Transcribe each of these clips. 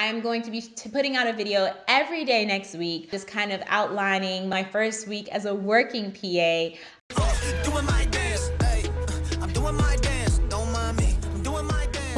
I am going to be putting out a video every day next week, just kind of outlining my first week as a working PA.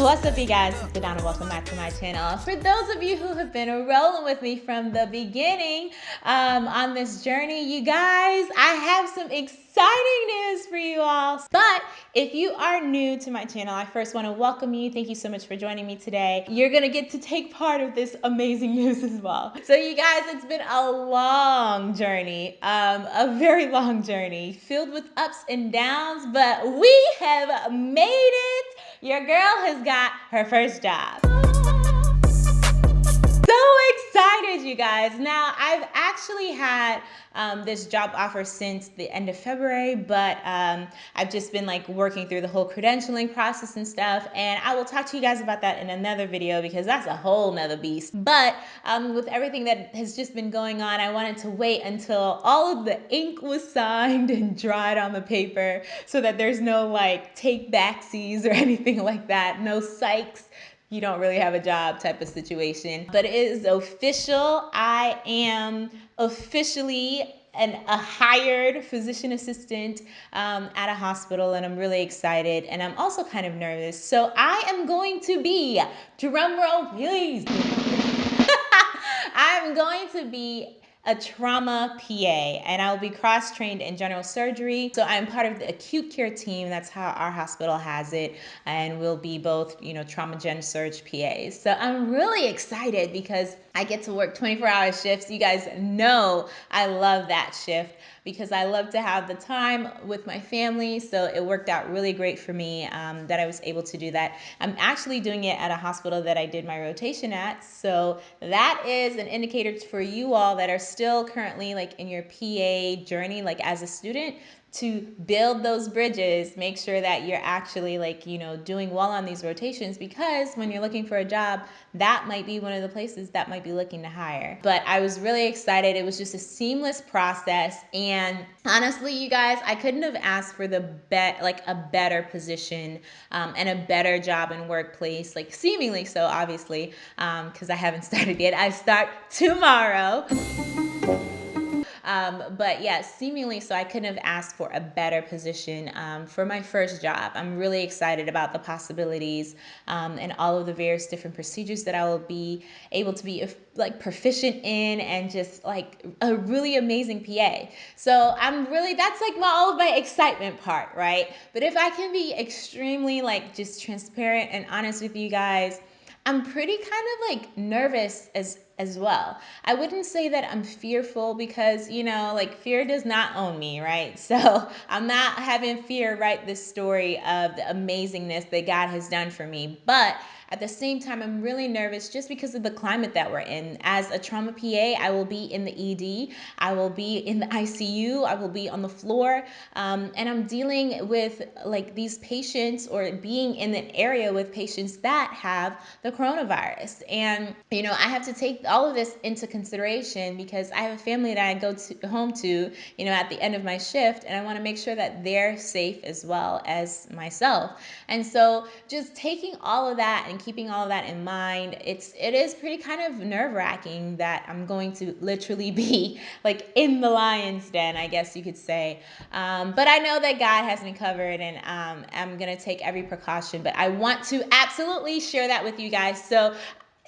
What's up you guys, it's Donna, welcome back to my channel. For those of you who have been rolling with me from the beginning um, on this journey, you guys, I have some exciting news for you all. But if you are new to my channel, I first want to welcome you. Thank you so much for joining me today. You're going to get to take part of this amazing news as well. So you guys, it's been a long journey, um, a very long journey filled with ups and downs, but we have made it your girl has got her first job. Excited, you guys. Now, I've actually had um, this job offer since the end of February, but um, I've just been like working through the whole credentialing process and stuff. And I will talk to you guys about that in another video because that's a whole nother beast. But um, with everything that has just been going on, I wanted to wait until all of the ink was signed and dried on the paper so that there's no like take backsies or anything like that. No psychs you don't really have a job type of situation. But it is official. I am officially an, a hired physician assistant um, at a hospital and I'm really excited and I'm also kind of nervous. So I am going to be, drum roll please, I'm going to be a trauma PA and I'll be cross trained in general surgery. So I'm part of the acute care team. That's how our hospital has it. And we'll be both, you know, trauma gen surg PAs. So I'm really excited because I get to work 24 hour shifts. You guys know I love that shift because I love to have the time with my family. So it worked out really great for me um, that I was able to do that. I'm actually doing it at a hospital that I did my rotation at. So that is an indicator for you all that are still currently like in your PA journey, like as a student to build those bridges, make sure that you're actually like, you know, doing well on these rotations because when you're looking for a job, that might be one of the places that might be looking to hire. But I was really excited. It was just a seamless process. And honestly, you guys, I couldn't have asked for the bet like a better position um, and a better job and workplace, like seemingly so, obviously, because um, I haven't started yet. I start tomorrow. Um, but yeah, seemingly so I couldn't have asked for a better position um, for my first job. I'm really excited about the possibilities um, and all of the various different procedures that I will be able to be like proficient in and just like a really amazing PA. So I'm really, that's like my, all of my excitement part, right? But if I can be extremely like just transparent and honest with you guys, I'm pretty kind of like nervous as as well. I wouldn't say that I'm fearful because, you know, like fear does not own me, right? So I'm not having fear write this story of the amazingness that God has done for me. But at the same time, I'm really nervous just because of the climate that we're in. As a trauma PA, I will be in the ED, I will be in the ICU, I will be on the floor, um, and I'm dealing with like these patients or being in an area with patients that have the coronavirus. And, you know, I have to take all of this into consideration because I have a family that I go to, home to, you know, at the end of my shift, and I want to make sure that they're safe as well as myself. And so just taking all of that and keeping all of that in mind, it's it is pretty kind of nerve wracking that I'm going to literally be like in the lion's den, I guess you could say. Um, but I know that God has me covered, and um, I'm gonna take every precaution. But I want to absolutely share that with you guys. So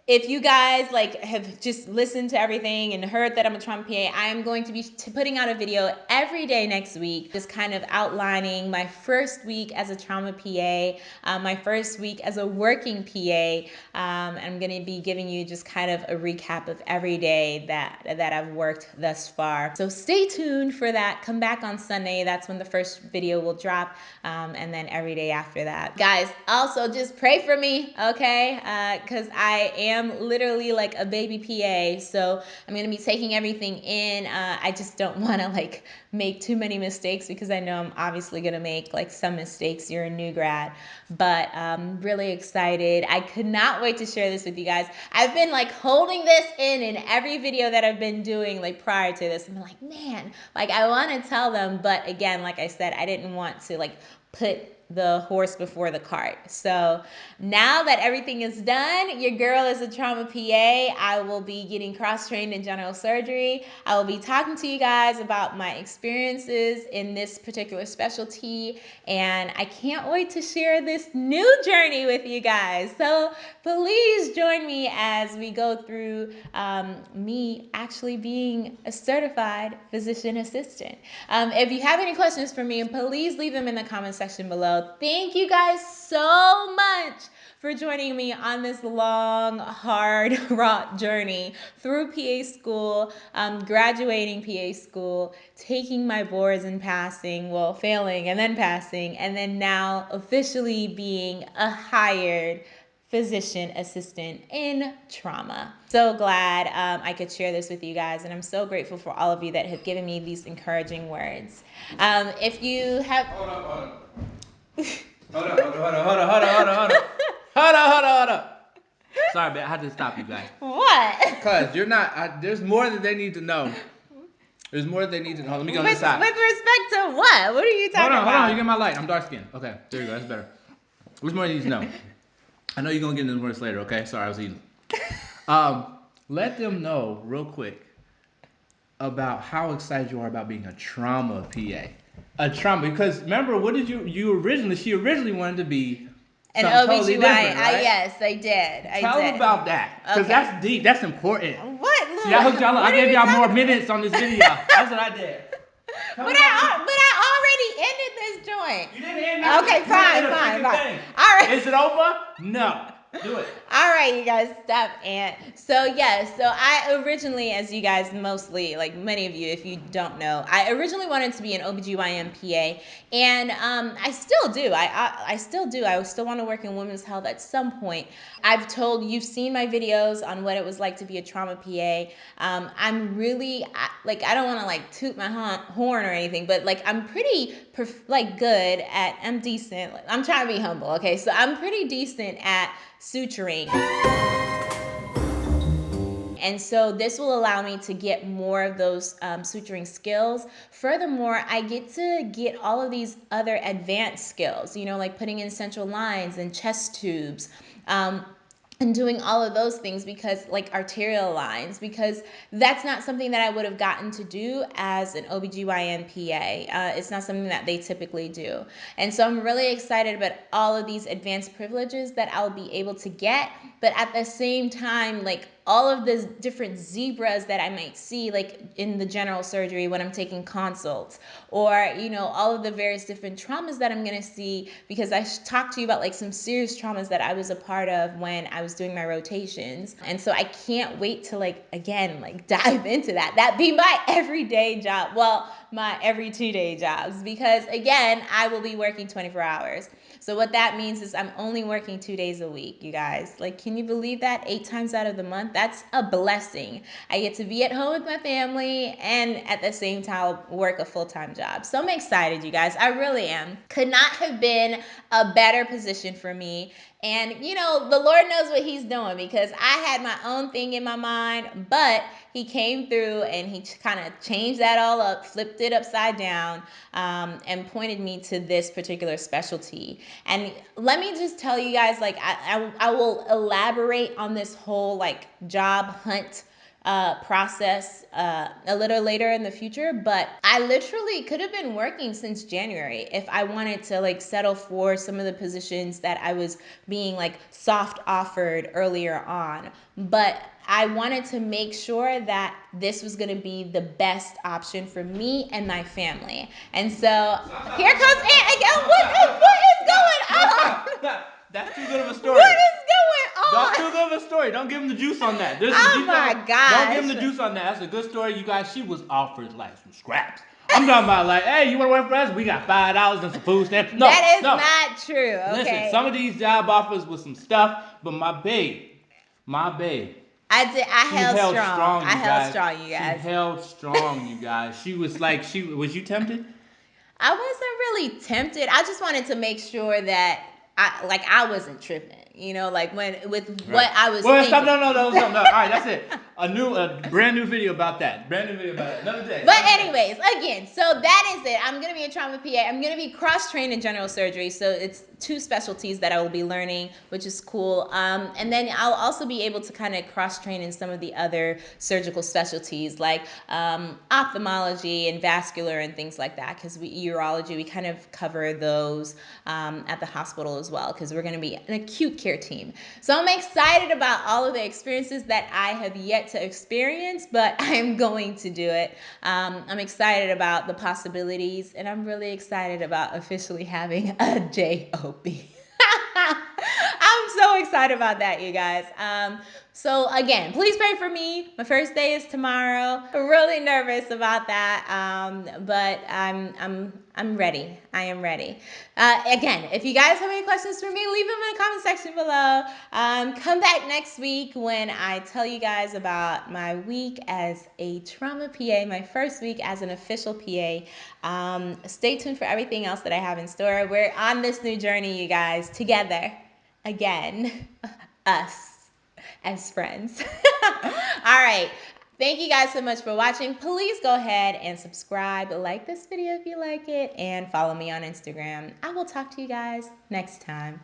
if you guys like have just listened to everything and heard that I'm a trauma PA, I am going to be putting out a video every day next week, just kind of outlining my first week as a trauma PA, uh, my first week as a working PA. Um, I'm going to be giving you just kind of a recap of every day that that I've worked thus far. So stay tuned for that. Come back on Sunday. That's when the first video will drop, um, and then every day after that. Guys, also just pray for me, okay? Because uh, I am am literally like a baby PA, so I'm gonna be taking everything in. Uh, I just don't want to like make too many mistakes because I know I'm obviously gonna make like some mistakes. You're a new grad, but I'm really excited. I could not wait to share this with you guys. I've been like holding this in in every video that I've been doing like prior to this. I'm like, man, like I want to tell them, but again, like I said, I didn't want to like put the horse before the cart. So now that everything is done, your girl is a trauma PA. I will be getting cross trained in general surgery. I will be talking to you guys about my experiences in this particular specialty, and I can't wait to share this new journey with you guys. So please join me as we go through um, me actually being a certified physician assistant. Um, if you have any questions for me, please leave them in the comment section below. Thank you guys so much for joining me on this long, hard, wrought journey through PA school, um, graduating PA school, taking my boards and passing, well, failing and then passing, and then now officially being a hired physician assistant in trauma. So glad um, I could share this with you guys, and I'm so grateful for all of you that have given me these encouraging words. Um, if you have. Hold hold. Hold on, hold on, hold on, hold on, hold on, hold on, hold on. Hold on, hold on. Sorry, man, I had to stop you guys. What? Cause you're not. I, there's more that they need to know. There's more that they need to know. Let me go on With, side. with respect to what? What are you talking about? Hold on, about? hold on. You get my light. I'm dark skinned. Okay, there you go. That's better. There's more you need to know. I know you're gonna get into this later. Okay, sorry, I was eating. Um, let them know real quick about how excited you are about being a trauma PA. A trauma because remember what did you you originally she originally wanted to be An OBGYN. totally different, I, yes, I did. I Tell did. about that because Okay. that's deep. That's important. What? Lou? See, I hooked y'all up. I gave y'all more talking- minutes on this video. That's what I did. Tell But I, but I already ended this joint. You didn't end nothing. Okay, fine, fine, fine. All right. Is it over? No. Do it. All right, you guys, stop. And so, yes, so I originally, as you guys mostly, like many of you, if you don't know, I originally wanted to be an OBGYN PA. And um, I still do. I, I, I still do. I still want to work in women's health at some point. I've told, you've seen my videos on what it was like to be a trauma PA. Um, I'm really, I, like, I don't want to like toot my horn or anything, but like, I'm pretty, like, good at, I'm decent. I'm trying to be humble, okay? So I'm pretty decent at suturing. And so this will allow me to get more of those um, suturing skills. Furthermore, I get to get all of these other advanced skills, you know, like putting in central lines and chest tubes. Um, and doing all of those things because like arterial lines because that's not something that I would have gotten to do as an OBGYN PA. Uh, it's not something that they typically do. And so I'm really excited about all of these advanced privileges that I'll be able to get, but at the same time like all of the different zebras that I might see like in the general surgery when I'm taking consults or you know all of the various different traumas that I'm going to see because I talked to you about like some serious traumas that I was a part of when I was doing my rotations and so I can't wait to like again like dive into that that be my everyday job well my every two day jobs because again I will be working 24 hours so what that means is I'm only working two days a week, you guys. Like, can you believe that? Eight times out of the month. That's a blessing. I get to be at home with my family and at the same time work a full-time job. So I'm excited, you guys. I really am. Could not have been a better position for me. And you know, the Lord knows what He's doing because I had my own thing in my mind, but He came through and He kind of changed that all up, flipped it upside down, um, and pointed me to this particular specialty. And let me just tell you guys, like, I, I, I will elaborate on this whole like job hunt uh, process uh, a little later in the future, but I literally could have been working since January if I wanted to like settle for some of the positions that I was being like soft offered earlier on. But I wanted to make sure that this was going to be the best option for me and my family. And so here comes Aunt again. What, what is going on? That's too good of a story. What is going That's on? too good of a story. Don't give him the juice on that. There's Oh my gosh. Don't give him the juice on that. That's a good story, you guys. She was offered like some scraps. I'm talking about like, hey, you want to work for us? We got five dollars and some food stamps. No, that is no. not true. Okay. Listen, some of these job offers with some stuff, but my babe, my babe, I did. I held, held strong. strong. I held guys. strong, you guys. She held strong, you guys. She was like, she was you tempted? I wasn't really tempted. I just wanted to make sure that I like I wasn't tripping. You know, like when with what I was Well, thinking. stop. No, no, no, no, no. All right, that's it. a new, a brand new video about that. Brand new video about it. Another day. But anyways, again, so that is it. I'm gonna be a trauma PA. I'm gonna be cross trained in general surgery, so it's two specialties that I will be learning, which is cool. Um, and then I'll also be able to kind of cross train in some of the other surgical specialties like um, ophthalmology and vascular and things like that. Because we urology, we kind of cover those um, at the hospital as well. Because we're gonna be an acute care team. So I'm excited about all of the experiences that I have yet to experience, but I am going to do it. Um, I'm excited about the possibilities, and I'm really excited about officially having a JOB. I'm so excited about that, you guys. Um, so again, please pray for me. My first day is tomorrow. I'm really nervous about that, um, but I'm I'm I'm ready. I am ready. Uh, again, if you guys have any questions for me, leave them in the comment section below. Um, come back next week when I tell you guys about my week as a trauma PA, my first week as an official PA. Um, stay tuned for everything else that I have in store. We're on this new journey, you guys, together again, us as friends. All right. Thank you guys so much for watching. Please go ahead and subscribe, like this video if you like it, and follow me on Instagram. I will talk to you guys next time.